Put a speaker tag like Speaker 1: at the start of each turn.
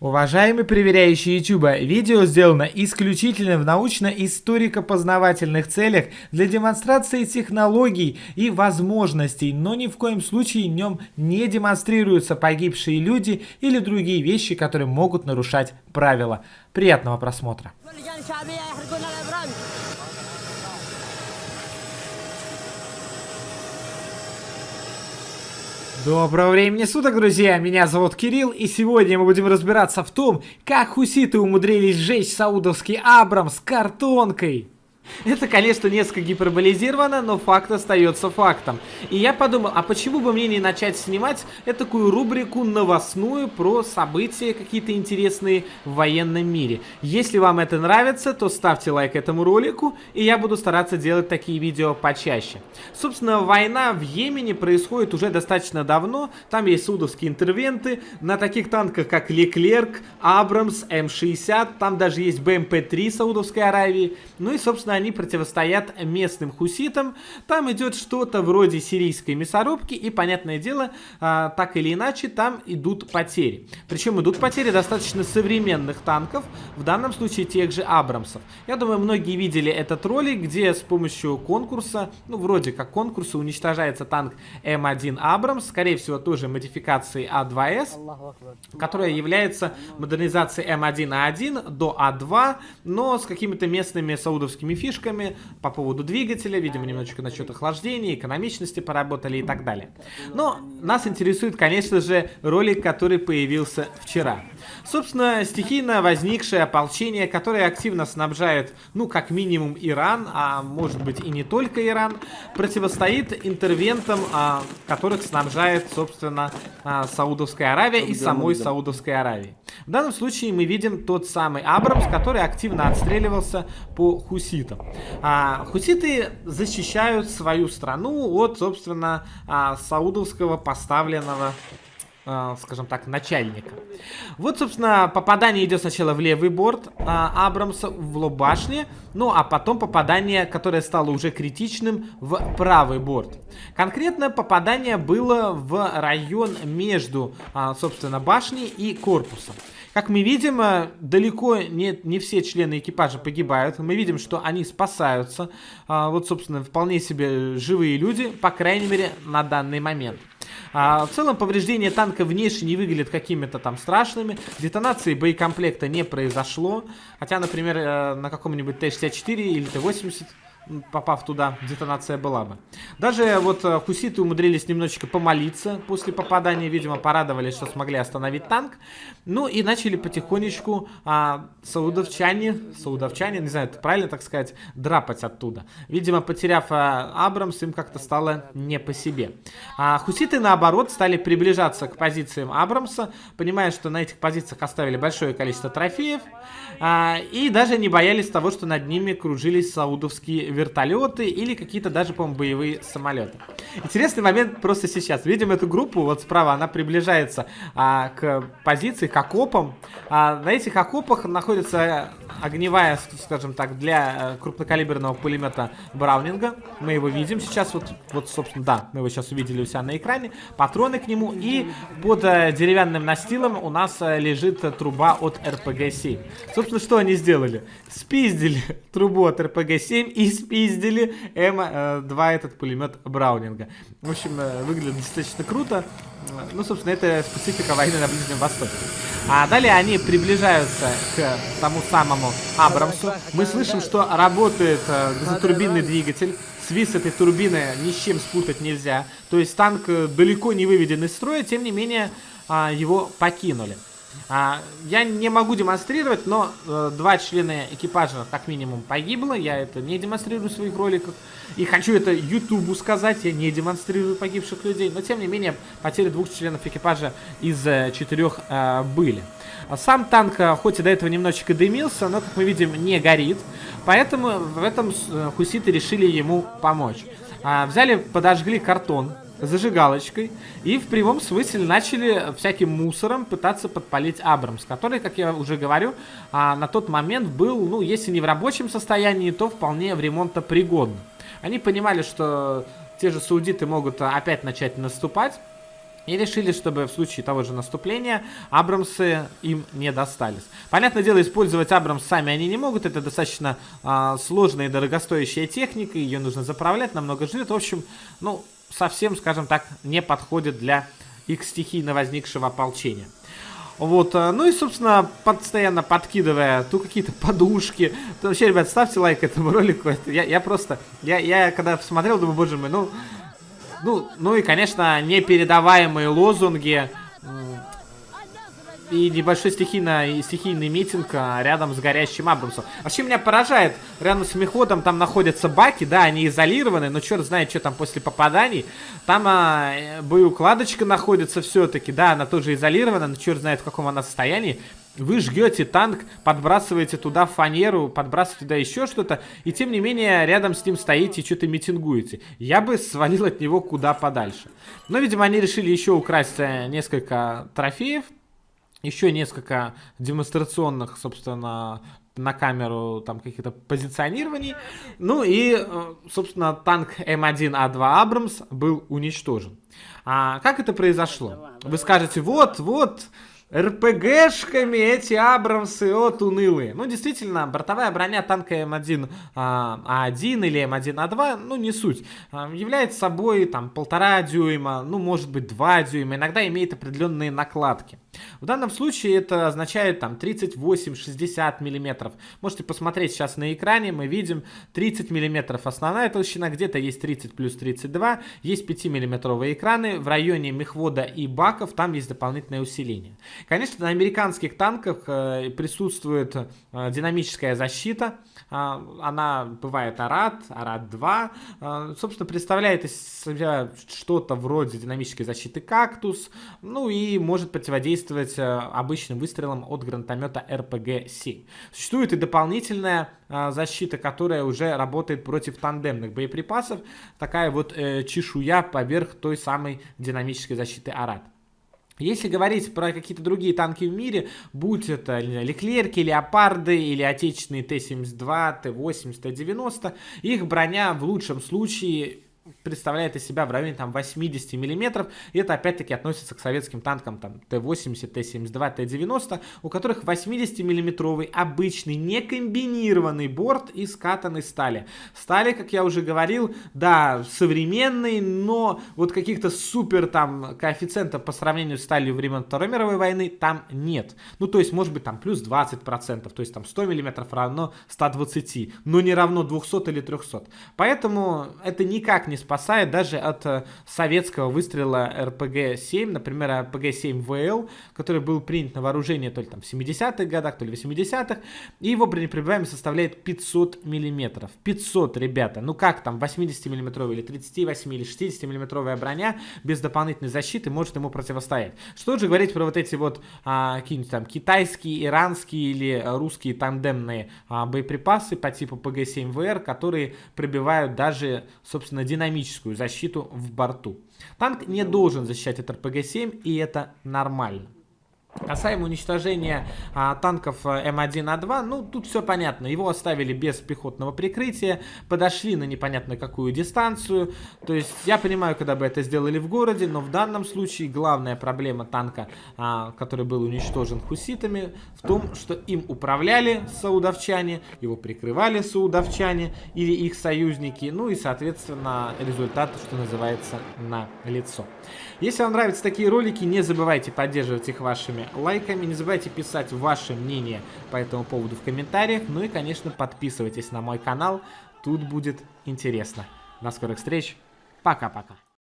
Speaker 1: Уважаемые проверяющие YouTube, видео сделано исключительно в научно-историко-познавательных целях для демонстрации технологий и возможностей, но ни в коем случае в нем не демонстрируются погибшие люди или другие вещи, которые могут нарушать правила. Приятного просмотра. Доброго времени суток, друзья! Меня зовут Кирилл, и сегодня мы будем разбираться в том, как хуситы умудрились сжечь саудовский Абрамс картонкой. Это, конечно, несколько гиперболизировано, но факт остается фактом. И я подумал, а почему бы мне не начать снимать такую рубрику новостную про события какие-то интересные в военном мире. Если вам это нравится, то ставьте лайк этому ролику, и я буду стараться делать такие видео почаще. Собственно, война в Йемене происходит уже достаточно давно, там есть судовские интервенты, на таких танках, как Леклерк, Абрамс, М60, там даже есть БМП-3 Саудовской Аравии, ну и, собственно, они противостоят местным хуситам. Там идет что-то вроде сирийской мясорубки, и, понятное дело, а, так или иначе, там идут потери. Причем идут потери достаточно современных танков, в данном случае тех же Абрамсов. Я думаю, многие видели этот ролик, где с помощью конкурса, ну, вроде как конкурса, уничтожается танк М1 Абрамс, скорее всего, тоже модификацией А2С, которая является модернизацией М1А1 до А2, но с какими-то местными саудовскими фишками фишками по поводу двигателя, видимо, немножечко насчет охлаждения, экономичности поработали и так далее. Но нас интересует, конечно же, ролик, который появился вчера. Собственно, стихийно возникшее ополчение, которое активно снабжает, ну, как минимум, Иран, а может быть и не только Иран, противостоит интервентам, а, которых снабжает, собственно, а, Саудовская Аравия и самой Саудовской Аравии. В данном случае мы видим тот самый Абрамс, который активно отстреливался по хуситам. А, хуситы защищают свою страну от, собственно, а, саудовского поставленного а, скажем так, начальника. Вот, собственно, попадание идет сначала в левый борт а, Абрамса, в лоб башни, ну, а потом попадание, которое стало уже критичным, в правый борт. Конкретно попадание было в район между, а, собственно, башней и корпусом. Как мы видим, э, далеко не, не все члены экипажа погибают. Мы видим, что они спасаются. А, вот, собственно, вполне себе живые люди, по крайней мере, на данный момент. А, в целом повреждения танка внешне не выглядят какими-то там страшными. Детонации боекомплекта не произошло. Хотя, например, э, на каком-нибудь Т-64 или Т-80 попав туда, детонация была бы. Даже вот э, хуситы умудрились немножечко помолиться после попадания, видимо, порадовались, что смогли остановить танк. Ну и начали потихонечку а, саудовчане, саудовчане, не знаю, это правильно так сказать, драпать оттуда. Видимо, потеряв а, Абрамс, им как-то стало не по себе. А хуситы, наоборот, стали приближаться к позициям Абрамса, понимая, что на этих позициях оставили большое количество трофеев, а, и даже не боялись того, что над ними кружились саудовские вертолеты или какие-то даже, по-моему, боевые самолеты. Интересный момент просто сейчас. Видим эту группу, вот справа, она приближается а, к позиции, к окопам. А, на этих окопах находится огневая, скажем так, для э, крупнокалиберного пулемета Браунинга. Мы его видим сейчас, вот, вот, собственно, да, мы его сейчас увидели у себя на экране. Патроны к нему и под э, деревянным настилом у нас э, лежит труба от РПГ-7. Собственно, что они сделали? Спиздили трубу от РПГ-7 и М2 этот пулемет Браунинга. В общем, выглядит достаточно круто. Ну, собственно, это специфика войны на Ближнем Востоке. А далее они приближаются к тому самому Абрамсу. Мы слышим, что работает э, газотурбинный двигатель. Свист этой турбины ни с чем спутать нельзя. То есть танк э, далеко не выведен из строя, тем не менее э, его покинули. А, я не могу демонстрировать, но э, два члена экипажа как минимум погибло. Я это не демонстрирую в своих роликах. И хочу это Ютубу сказать. Я не демонстрирую погибших людей. Но тем не менее, потери двух членов экипажа из э, четырех э, были. Сам танк, э, хоть и до этого немножечко дымился, но, как мы видим, не горит. Поэтому в этом э, хуситы решили ему помочь. А, взяли, подожгли картон зажигалочкой и в прямом смысле начали всяким мусором пытаться подпалить Абрамс, который, как я уже говорю, а, на тот момент был, ну, если не в рабочем состоянии, то вполне в ремонтопригодном. Они понимали, что те же саудиты могут опять начать наступать, И решили, чтобы в случае того же наступления Абрамсы им не достались. Понятное дело, использовать Абрамс сами они не могут. Это достаточно а, сложная и дорогостоящая техника. Ее нужно заправлять, намного жрет. В общем, ну, совсем, скажем так, не подходит для их стихийно возникшего ополчения. Вот, а, ну и, собственно, постоянно подкидывая то какие-то подушки. То вообще, ребят, ставьте лайк этому ролику. Это, я, я просто, я, я когда посмотрел, думаю, боже мой, ну, ну, ну и, конечно, непередаваемые лозунги и небольшой стихийно, стихийный митинг а, рядом с горящим Абрамсом. Вообще меня поражает, рядом с меходом там находятся баки, да, они изолированы, но черт знает, что там после попаданий. Там а, боеукладочка находится все-таки, да, она тоже изолирована, но черт знает в каком она состоянии. Вы жгете танк, подбрасываете туда фанеру, подбрасываете туда еще что-то, и тем не менее рядом с ним стоите и что-то митингуете. Я бы свалил от него куда подальше. Но, видимо, они решили еще украсть э, несколько трофеев, еще несколько демонстрационных, собственно, на камеру там каких-то позиционирований. Ну и, э, собственно, танк М1А2 Абрамс был уничтожен. А как это произошло? Вы скажете, вот, вот, РПГшками эти Абрамсы, от унылые. Ну, действительно, бортовая броня танка М1А1 а или М1А2, ну, не суть. А, является собой, там, полтора дюйма, ну, может быть, два дюйма. Иногда имеет определенные накладки. В данном случае это означает, там, 38-60 миллиметров. Можете посмотреть сейчас на экране, мы видим 30 миллиметров основная толщина, где-то есть 30 плюс 32, есть 5 миллиметровые экраны. В районе мехвода и баков там есть дополнительное усиление. Конечно, на американских танках э, присутствует э, динамическая защита. Э, она бывает АРАД, АРАД-2. Э, собственно, представляет из себя что-то вроде динамической защиты «Кактус». Ну и может противодействовать обычным выстрелам от гранатомета РПГ-7. Существует и дополнительная защита, которая уже работает против тандемных боеприпасов. Такая вот чешуя поверх той самой динамической защиты АРАД. Если говорить про какие-то другие танки в мире, будь это Леклерки, Леопарды или отечественные Т-72, Т-80, Т-90, их броня в лучшем случае представляет из себя в районе там 80 миллиметров. И это опять-таки относится к советским танкам там Т-80, Т-72, Т-90, у которых 80 миллиметровый обычный некомбинированный борт из катанной стали. Стали, как я уже говорил, да, современный, но вот каких-то супер там коэффициентов по сравнению с сталью времен Второй мировой войны там нет. Ну, то есть, может быть, там плюс 20%, то есть там 100 миллиметров равно 120, но не равно 200 или 300. Поэтому это никак не спасает даже от э, советского выстрела РПГ-7, например, РПГ-7ВЛ, который был принят на вооружение то ли там в 70-х годах, то ли в 80-х, и его бронепробиваемость составляет 500 миллиметров. 500, ребята, ну как там 80 миллиметровая или 38 или 60 миллиметровая броня без дополнительной защиты может ему противостоять. Что же говорить про вот эти вот а, какие-нибудь там китайские, иранские или русские тандемные а, боеприпасы по типу ПГ-7ВР, которые пробивают даже, собственно, динамические динамическую защиту в борту. Танк не должен защищать от РПГ-7, и это нормально. Касаемо уничтожения а, танков э, М1А2, ну, тут все понятно. Его оставили без пехотного прикрытия, подошли на непонятно какую дистанцию. То есть, я понимаю, когда бы это сделали в городе, но в данном случае главная проблема танка, а, который был уничтожен хуситами, в том, что им управляли саудовчане, его прикрывали саудовчане или их союзники, ну и, соответственно, результат, что называется, на лицо. Если вам нравятся такие ролики, не забывайте поддерживать их вашими лайками. Не забывайте писать ваше мнение по этому поводу в комментариях. Ну и, конечно, подписывайтесь на мой канал. Тут будет интересно. До скорых встреч. Пока-пока.